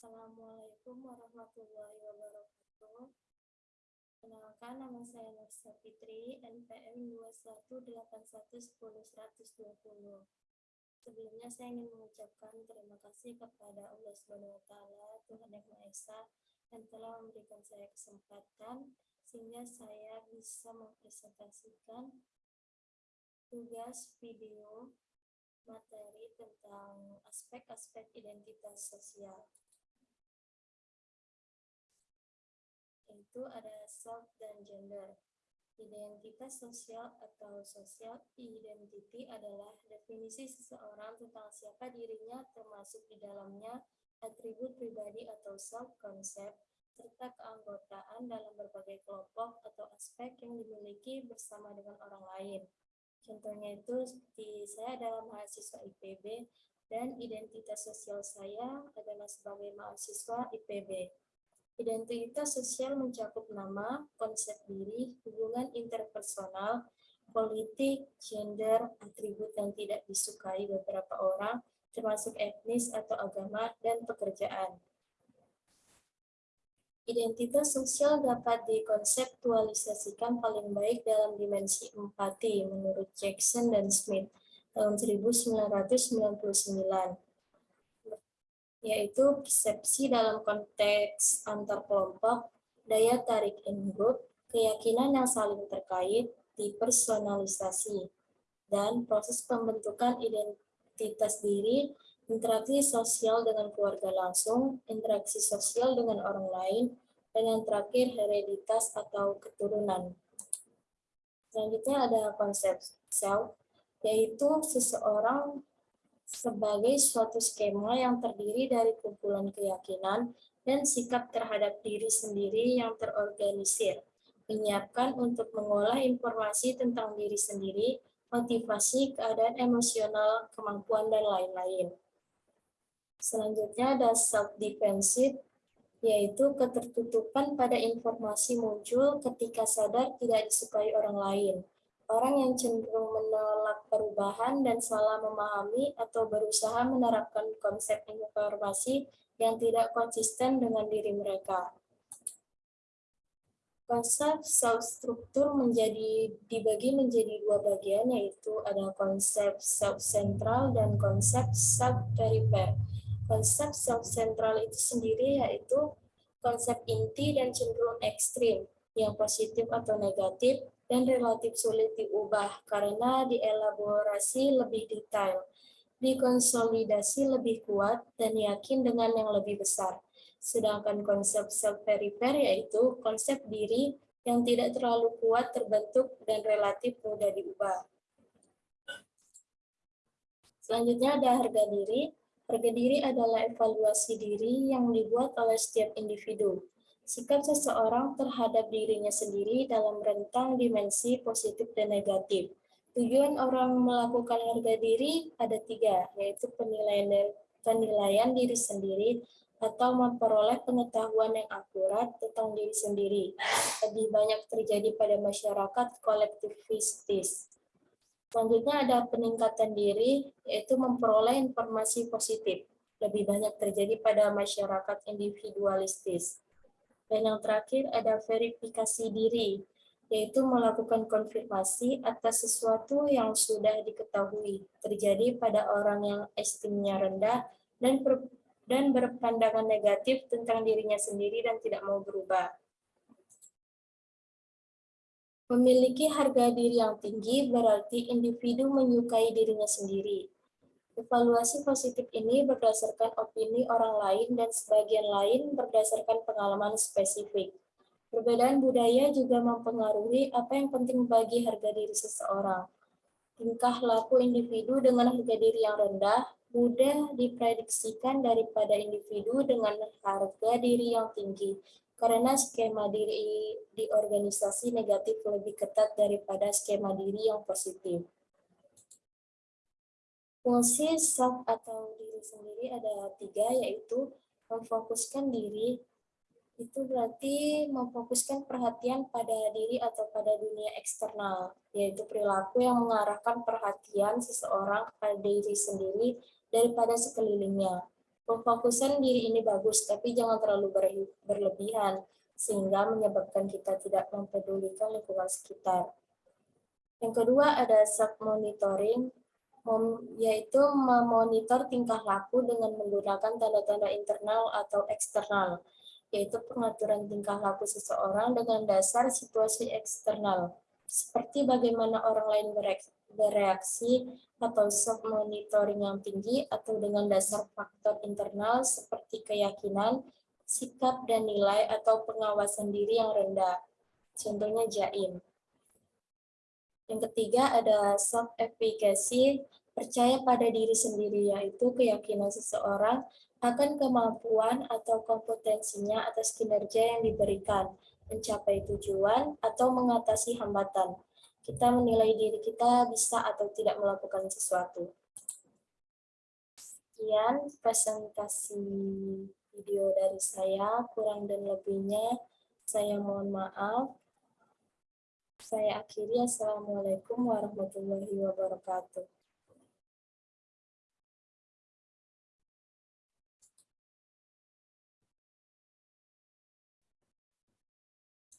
Assalamualaikum warahmatullahi wabarakatuh. Kenalkan nama saya Nursa Fitri, NPM 218110120. Sebelumnya saya ingin mengucapkan terima kasih kepada Allah Subhanahu wa taala, Tuhan Yang Maha Esa yang telah memberikan saya kesempatan sehingga saya bisa mempresentasikan tugas video materi tentang aspek-aspek identitas sosial. Yaitu ada self dan gender. Identitas sosial atau social identity adalah definisi seseorang tentang siapa dirinya termasuk di dalamnya atribut pribadi atau self-concept, serta keanggotaan dalam berbagai kelompok atau aspek yang dimiliki bersama dengan orang lain. Contohnya itu seperti saya adalah mahasiswa IPB dan identitas sosial saya adalah sebagai mahasiswa IPB. Identitas sosial mencakup nama, konsep diri, hubungan interpersonal, politik, gender, atribut yang tidak disukai beberapa orang, termasuk etnis atau agama, dan pekerjaan. Identitas sosial dapat dikonseptualisasikan paling baik dalam dimensi empati menurut Jackson dan Smith tahun 1999, yaitu persepsi dalam konteks antar kelompok, daya tarik in-group, keyakinan yang saling terkait, dipersonalisasi, dan proses pembentukan identitas diri interaksi sosial dengan keluarga langsung, interaksi sosial dengan orang lain, dan yang terakhir hereditas atau keturunan. Selanjutnya ada konsep self, yaitu seseorang sebagai suatu skema yang terdiri dari kumpulan keyakinan dan sikap terhadap diri sendiri yang terorganisir, menyiapkan untuk mengolah informasi tentang diri sendiri, motivasi, keadaan emosional, kemampuan, dan lain-lain. Selanjutnya ada self-defensive, yaitu ketertutupan pada informasi muncul ketika sadar tidak disukai orang lain. Orang yang cenderung menolak perubahan dan salah memahami atau berusaha menerapkan konsep informasi yang tidak konsisten dengan diri mereka. Konsep self-struktur menjadi dibagi menjadi dua bagian, yaitu ada konsep self-central dan konsep self-peripher konsep self-central itu sendiri yaitu konsep inti dan cenderung ekstrim, yang positif atau negatif, dan relatif sulit diubah karena dielaborasi lebih detail, dikonsolidasi lebih kuat, dan yakin dengan yang lebih besar. Sedangkan konsep self-perifer yaitu konsep diri yang tidak terlalu kuat terbentuk dan relatif mudah diubah. Selanjutnya ada harga diri. Harga diri adalah evaluasi diri yang dibuat oleh setiap individu. Sikap seseorang terhadap dirinya sendiri dalam rentang dimensi positif dan negatif. Tujuan orang melakukan harga diri ada tiga, yaitu penilaian, penilaian diri sendiri atau memperoleh pengetahuan yang akurat tentang diri sendiri. Lebih banyak terjadi pada masyarakat kolektivistis. Selanjutnya ada peningkatan diri, yaitu memperoleh informasi positif. Lebih banyak terjadi pada masyarakat individualistis. Dan yang terakhir ada verifikasi diri, yaitu melakukan konfirmasi atas sesuatu yang sudah diketahui terjadi pada orang yang estimnya rendah dan dan berpandangan negatif tentang dirinya sendiri dan tidak mau berubah. Memiliki harga diri yang tinggi berarti individu menyukai dirinya sendiri. Evaluasi positif ini berdasarkan opini orang lain dan sebagian lain berdasarkan pengalaman spesifik. Perbedaan budaya juga mempengaruhi apa yang penting bagi harga diri seseorang. Tingkah laku individu dengan harga diri yang rendah mudah diprediksikan daripada individu dengan harga diri yang tinggi, karena skema diri di organisasi negatif lebih ketat daripada skema diri yang positif. Fungsi self atau diri sendiri ada tiga, yaitu memfokuskan diri, itu berarti memfokuskan perhatian pada diri atau pada dunia eksternal, yaitu perilaku yang mengarahkan perhatian seseorang pada diri sendiri daripada sekelilingnya. Pemfokusan diri ini bagus, tapi jangan terlalu berlebihan, sehingga menyebabkan kita tidak mempedulikan lingkungan sekitar. Yang kedua ada self-monitoring, yaitu memonitor tingkah laku dengan menggunakan tanda-tanda internal atau eksternal, yaitu pengaturan tingkah laku seseorang dengan dasar situasi eksternal, seperti bagaimana orang lain bereaksi atau self monitoring yang tinggi atau dengan dasar faktor internal seperti keyakinan, sikap dan nilai atau pengawasan diri yang rendah. Contohnya jaim. Yang ketiga ada self efficacy, percaya pada diri sendiri yaitu keyakinan seseorang akan kemampuan atau kompetensinya atas kinerja yang diberikan, mencapai tujuan atau mengatasi hambatan kita menilai diri kita bisa atau tidak melakukan sesuatu. Sekian presentasi video dari saya, kurang dan lebihnya saya mohon maaf. Saya akhiri, Assalamualaikum warahmatullahi wabarakatuh.